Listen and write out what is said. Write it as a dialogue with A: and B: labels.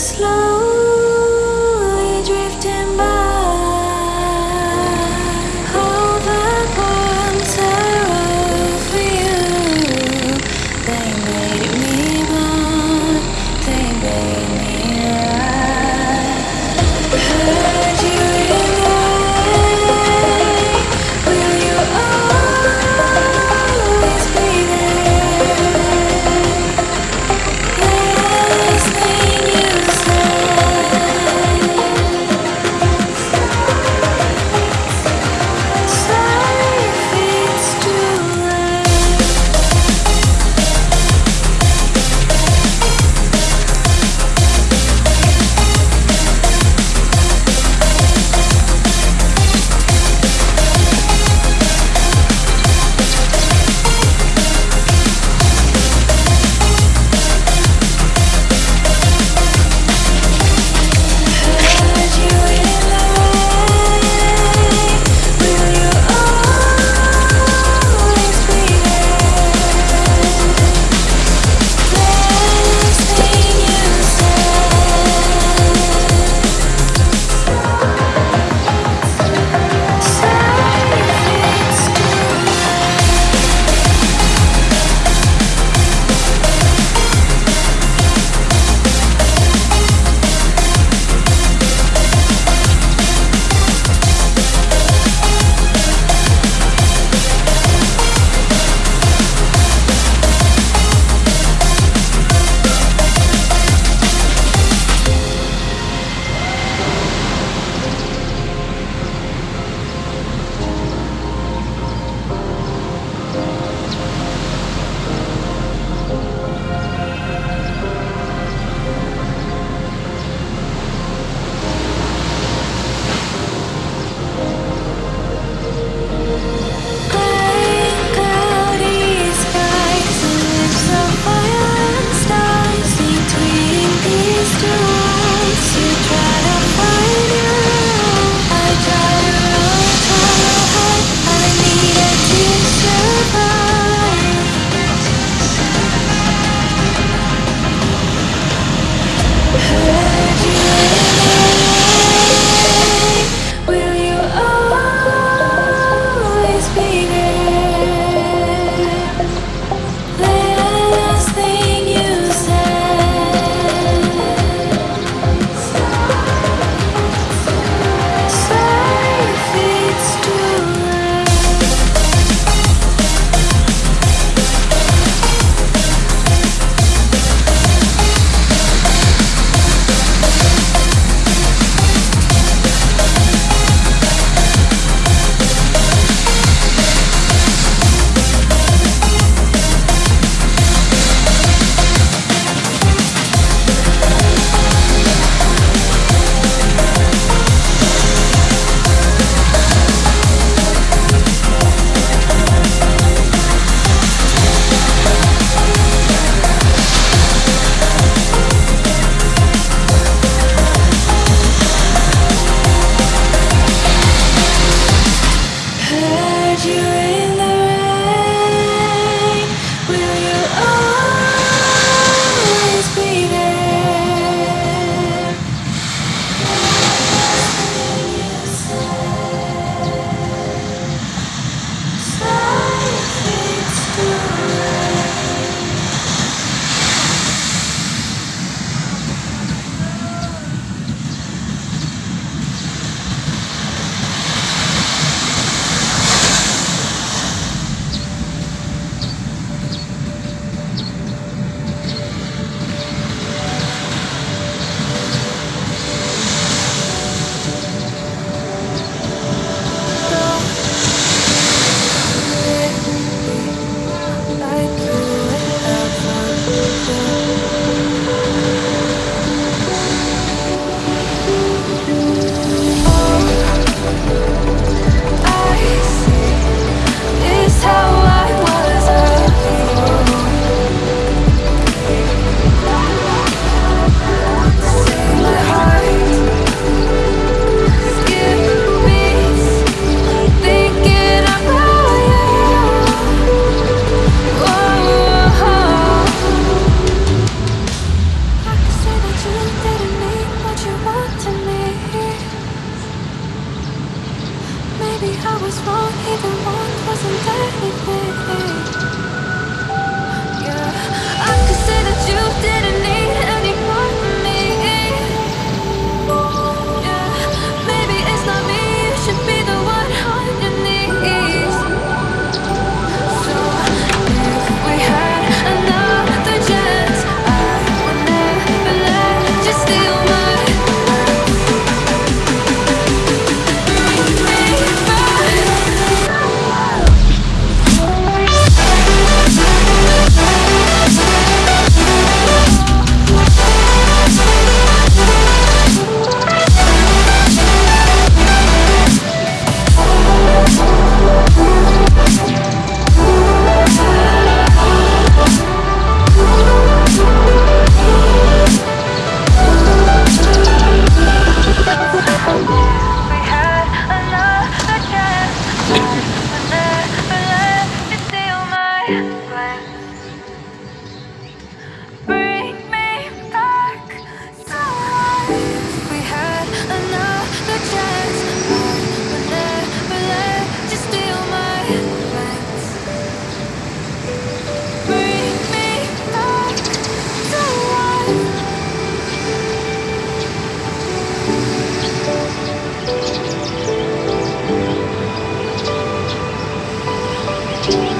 A: slow Thank you.